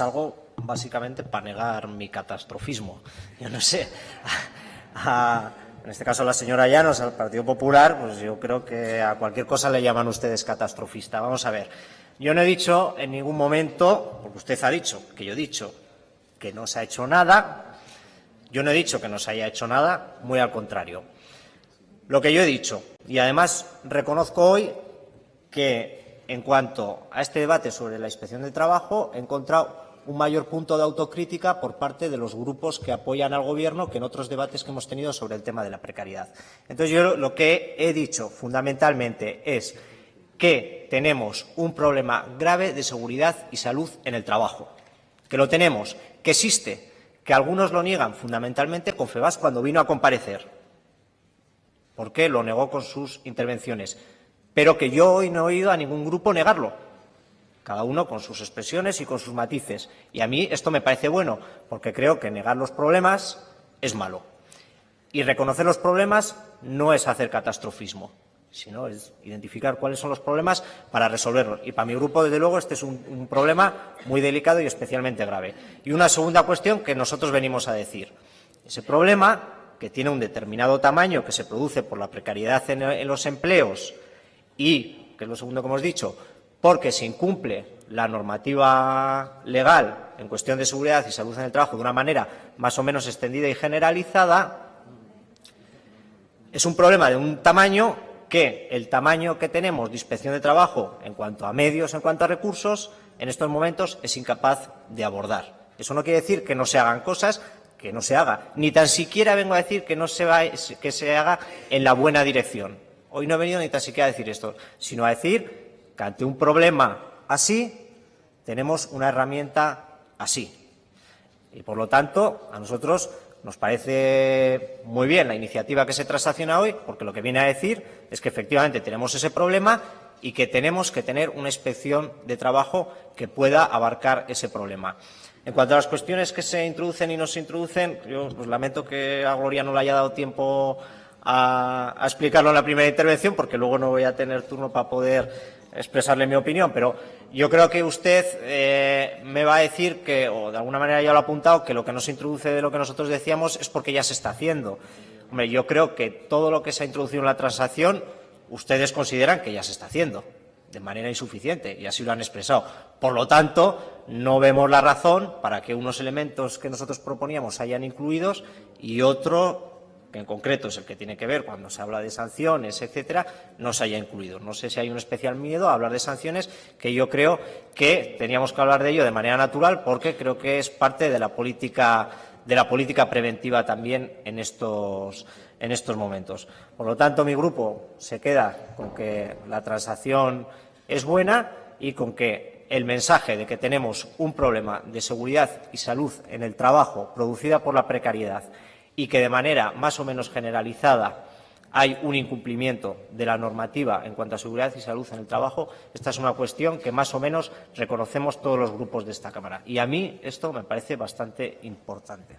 algo básicamente para negar mi catastrofismo. Yo no sé, en este caso la señora Llanos, al Partido Popular, pues yo creo que a cualquier cosa le llaman ustedes catastrofista. Vamos a ver, yo no he dicho en ningún momento, porque usted ha dicho, que yo he dicho que no se ha hecho nada, yo no he dicho que no se haya hecho nada, muy al contrario. Lo que yo he dicho, y además reconozco hoy que en cuanto a este debate sobre la inspección de trabajo he encontrado un mayor punto de autocrítica por parte de los grupos que apoyan al Gobierno que en otros debates que hemos tenido sobre el tema de la precariedad. Entonces, yo lo que he dicho fundamentalmente es que tenemos un problema grave de seguridad y salud en el trabajo, que lo tenemos, que existe, que algunos lo niegan fundamentalmente con FEBAS cuando vino a comparecer, porque lo negó con sus intervenciones, pero que yo hoy no he oído a ningún grupo negarlo cada uno con sus expresiones y con sus matices. Y a mí esto me parece bueno, porque creo que negar los problemas es malo. Y reconocer los problemas no es hacer catastrofismo, sino es identificar cuáles son los problemas para resolverlos. Y para mi grupo, desde luego, este es un, problema muy delicado y especialmente grave. Y una segunda cuestión que nosotros venimos a decir. Ese problema, que tiene un determinado tamaño, que se produce por la precariedad en los empleos y, que es lo segundo que hemos dicho, porque se incumple la normativa legal en cuestión de seguridad y salud en el trabajo de una manera más o menos extendida y generalizada, es un problema de un tamaño que el tamaño que tenemos de inspección de trabajo en cuanto a medios, en cuanto a recursos, en estos momentos es incapaz de abordar. Eso no quiere decir que no se hagan cosas, que no se haga. Ni tan siquiera vengo a decir que no se, se haga en la buena dirección. Hoy no he venido ni tan siquiera a decir esto, sino a decir que ante un problema así tenemos una herramienta así. Y, por lo tanto, a nosotros nos parece muy bien la iniciativa que se transacciona hoy, porque lo que viene a decir es que efectivamente tenemos ese problema y que tenemos que tener una inspección de trabajo que pueda abarcar ese problema. En cuanto a las cuestiones que se introducen y no se introducen, yo pues, lamento que a Gloria no le haya dado tiempo a, explicarlo en la primera intervención, porque luego no voy a tener turno para poder expresarle mi opinión, pero yo creo que usted eh, me va a decir que, o de alguna manera ya lo ha apuntado, que lo que no se introduce de lo que nosotros decíamos es porque ya se está haciendo. Hombre, yo creo que todo lo que se ha introducido en la transacción ustedes consideran que ya se está haciendo de manera insuficiente y así lo han expresado. Por lo tanto, no vemos la razón para que unos elementos que nosotros proponíamos hayan incluidos y otro que en concreto es el que tiene que ver cuando se habla de sanciones, etcétera, no se haya incluido. No sé si hay un especial miedo a hablar de sanciones, que yo creo que teníamos que hablar de ello de manera natural, porque creo que es parte de la política, de la política preventiva también en estos, en estos momentos. Por lo tanto, mi grupo se queda con que la transacción es buena y con que el mensaje de que tenemos un problema de seguridad y salud en el trabajo producida por la precariedad y que de manera más o menos generalizada hay un incumplimiento de la normativa en cuanto a seguridad y salud en el trabajo, esta es una cuestión que más o menos reconocemos todos los grupos de esta Cámara. Y a mí esto me parece bastante importante.